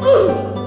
Ooh.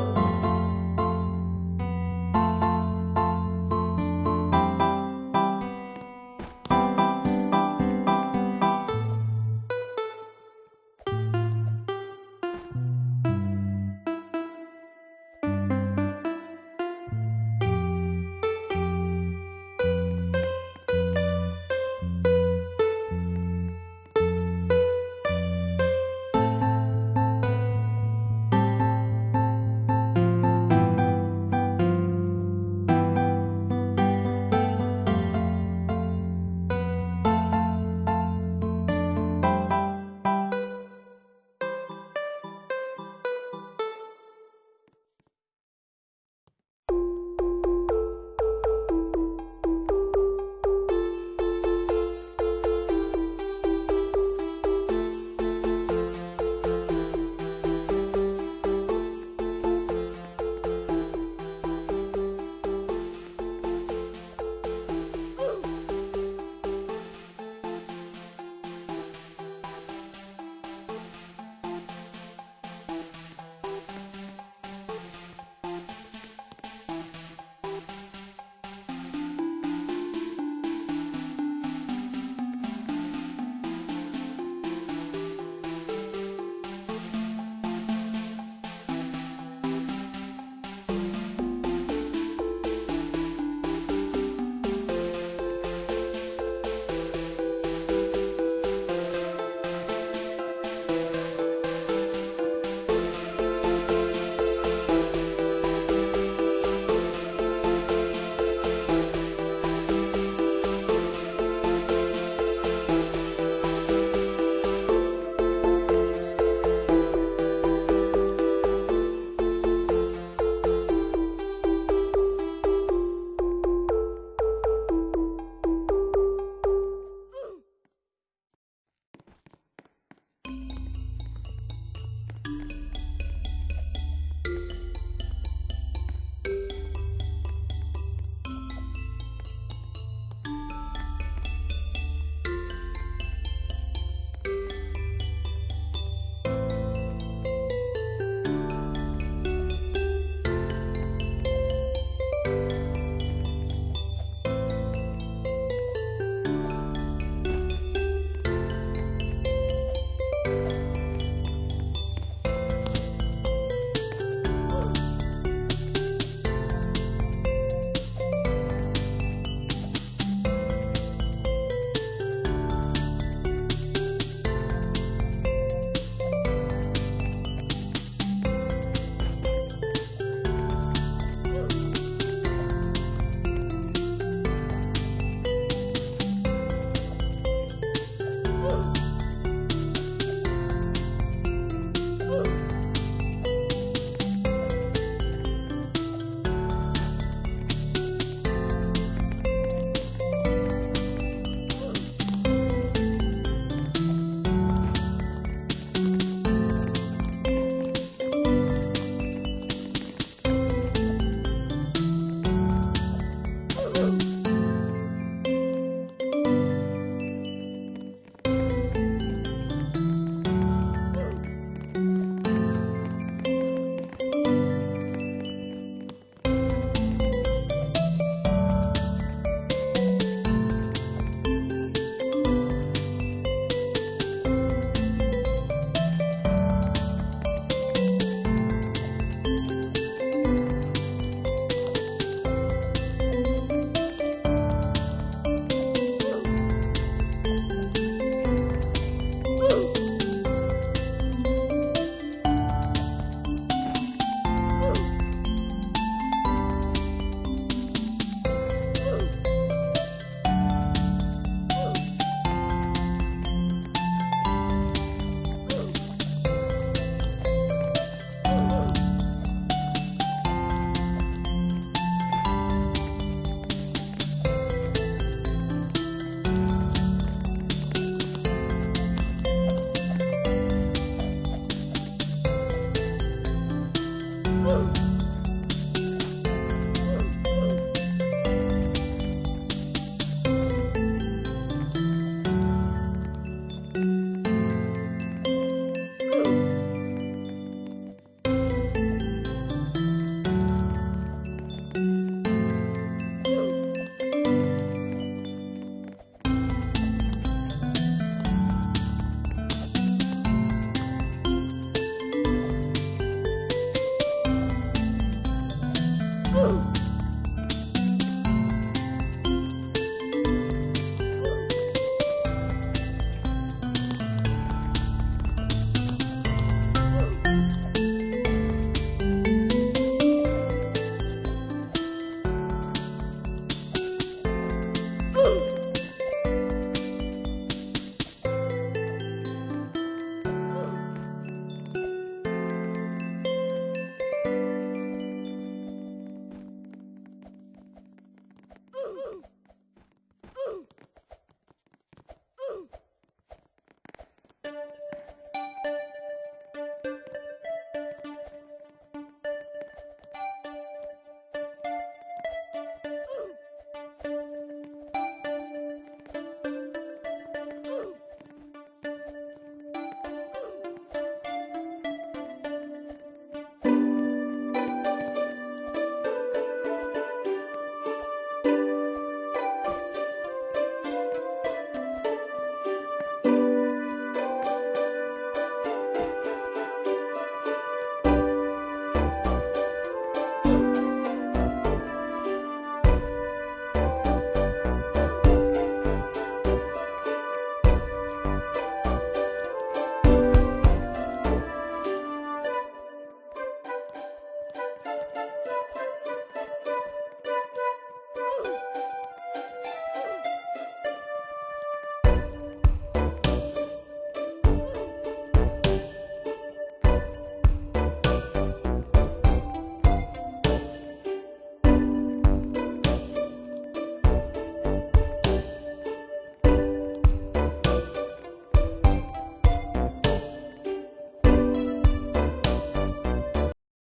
Woo!